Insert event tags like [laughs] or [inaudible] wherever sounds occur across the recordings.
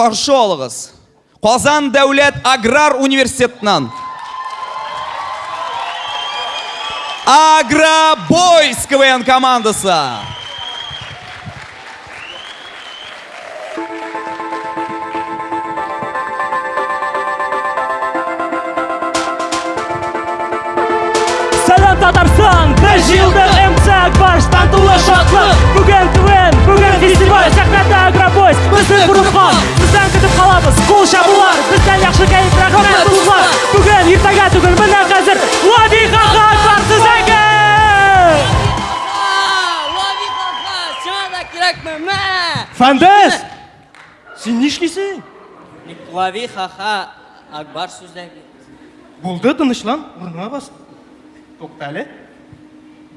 қаршы алыңыз қазан дәулет аграр университетінен агробойс квн командасы Салам Татарстан! Бір жылдық МЦ Акбаш тантулы шатлық Бүгін КВН, бүгін Фандес! Сен не ішлейсің? Лови хаха, Акбар сөздәге. Болды тынышлан, орныңа бас.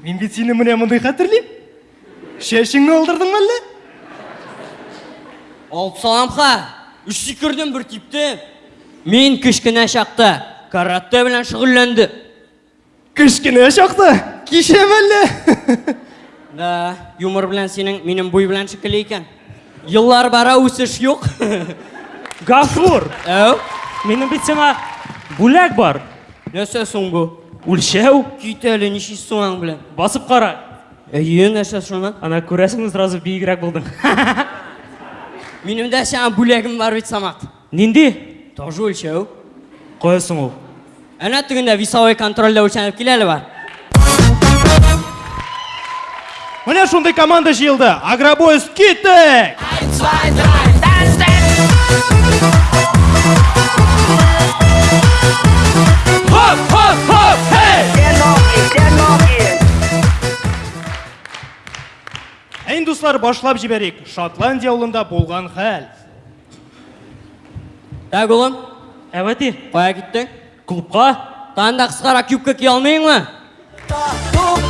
Мен бит сені міне мұндай қатырлейм. Шешіңді олдырдың ба әлде? Алып саламха, үш секірден бір типті. Мен кішкене шақта каратэ белән шөгыльләнде. Кішкене шақты. Кешем әлде? [laughs] Да, юмор белән синең минем буй белән шикелле икән. Еллар бара үсеш юк. Гафур, Әу, менің бит сеңа бүләк бар. нәрсә соң бу? Үлшәу, Кит әле ничек соң белән. басып қара. Әйе, нәрсә шуны? Ана күрәсің сразу биігірек болдың. Минем дә сиңа бүләгем бар бит Самат. Нинди? Тоже үлчәү. Қоясың ул. Әнә тегендә весовой контрольдә үлчәнеп килә әле бар. Міне шундай команда жиылды. Агробойс кеттік! Хоп, хоп, хоп, хей! Әйін достар, башлап жіберейік. Шотландия ауылында болған хәл. Так, улым, Әвәти, кая киттең? клубқа? Танда кыскара кюбка кия алмыйыңмы?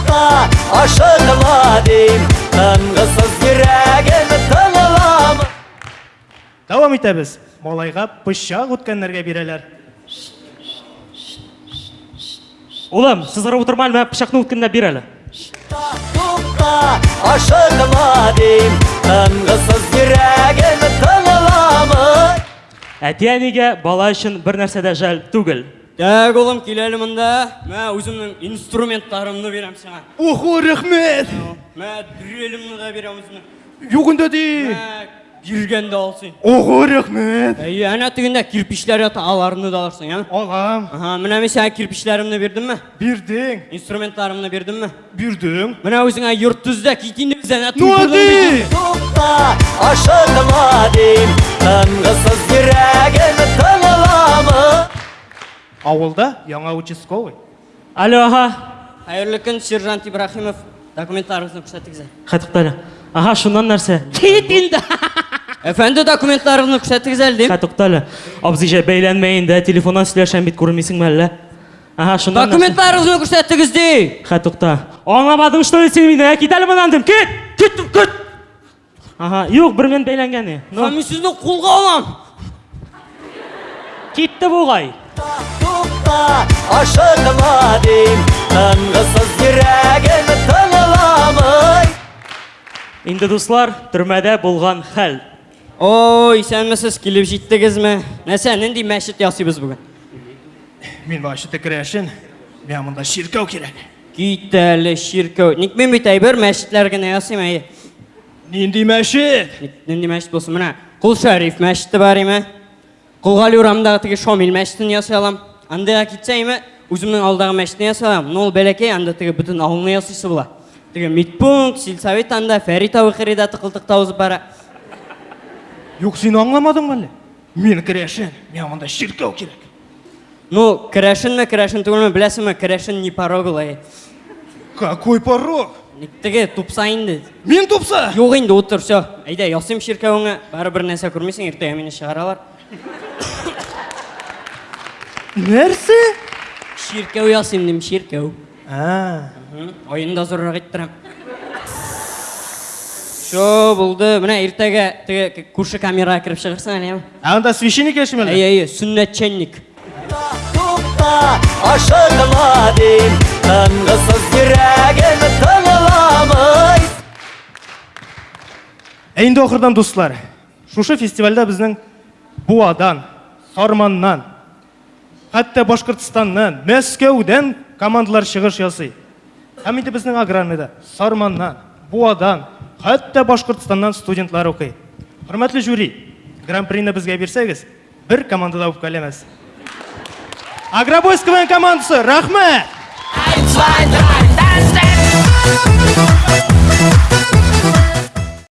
Тукта, ашыгыма дейм, тынгысыз йөрәгем тыңламы. Давам итәбез. Малайға пышақ үткәннәргә бирәләр. Улым, сызгырып утырма, әлмә пышакны үткәндә бир әле. Тукта, ашыгыма дейм, тынгысыз йөрәгем тыңламы. Әти-әнигә бала өчен бер нәрсә дә жәл түгел. Так, улым, кил әле монда. Мә, үземнең инструментларымны бирәм сиңа. Охо, рәхмәт. Мә, дрелемне дә бирәм үземнең. Югында ди. Мә, биргәндә алсын. Охо, рәхмәт. Әйе, әнә тегендә кирпечләр ята, аларны да алырсың, я? Алам. Аха, менә мин сиңа кирпечләремне бирдемме? Бирдең. Инструментларымны бирдемме? Бирдең. Менә үзеңә йорт төздә кит инде без әнә Ну, ди. Тукта, ашыгыма дейм, тынгысыз йөрәгем тыңламы. Авылда яңа участковый. Алло, аха. Хәерле көн, сержант Ибраһимов. Документларыгызны күрсәтегез. Хәтуктәле. Аха, шуннан нәрсә? Кит документларыгызны күрсәтегез әле дим. Хәтуктәле. Абзыйҗа бәйләнмә инде, [laughs] телефоннан сөйләшәм бит күрмисеңме әллә? Аха, шуннан. нәрсә? Документларыгызны күрсәтегез ди. Хәтукта. Аңламадың, что әле моннан дим. Кит! Кит, кит! Ага, юк, бер мен бәйләнгәне. Ну, Һәм мин сезне кулга алам. китте бугай. Тукта, ашыгыма дейм, тынгысыз йөрәгем тыңламый. Инде дуслар, төрмәдә булган хәл. Ой, исәнмесез килеп җиттегезме? Нәрсә, нинди мәчет ясыйбыз бүген? Мин башы текрәшен. Мен монда ширкәү кирәк. Кит әле ширкәү. Ник мен бит әйбер мәчетләр генә ясыйм әйе. Нинди мәчет? Ник- Нинди мәчет булсын менә? Кул Шәриф мәчете бар име? Кулгали урамындагы теге Шамил мәчетен ясый алам. Андыга китсәйме, үземнең алдагы мәчетне ясый алам. Ну, ул бәләкәй, анда теге бөтен авылны ясыйсы була. Теге медпункт, сельсовет анда, Фәрит авы хирида тыкылтыкта узып бара. Юк, син аңламадың әле? Мен керәшен. Мен монда ширкәү кирәк. Ну, керәшенме, керәшен түгелме, беләсеңме, керәшен не порог әйе. Какой порог? Ник теге тупса инде. Мин тупса. Юк инде, утыр, всё. Әйдә, ясыйм ширкәвеңә, барыбер нәрсә күрмисең, иртәгә мине чыгаралар. Ширкәү ясыйм дим, ширкәү. А, Ойында зуррак иттерәм. Шо булды. Менә иртәгә теге күрше камерага кирип чыгырсың әле. анда священник яшим әле? Әйе, әйе, сүннәтчәнник. Тукта, ашыгыма дейм, тынгысыз йөрәгем тыңламый. Ә инде ахырдан дуслар, шушы фестивальдә безнең буадан сарманнан хәтта башкортстаннан мәскәүдән командалар чыгыш ясый һәм инде безнең аграрныйда сарманнан буадан хәтта башкортстаннан студентлар укый хөрмәтле жюри гран прины безгә бирсәгез бер командада үпкәләмәс агробойс КВН командасы рәхмәт Eins, zwei, drei, dann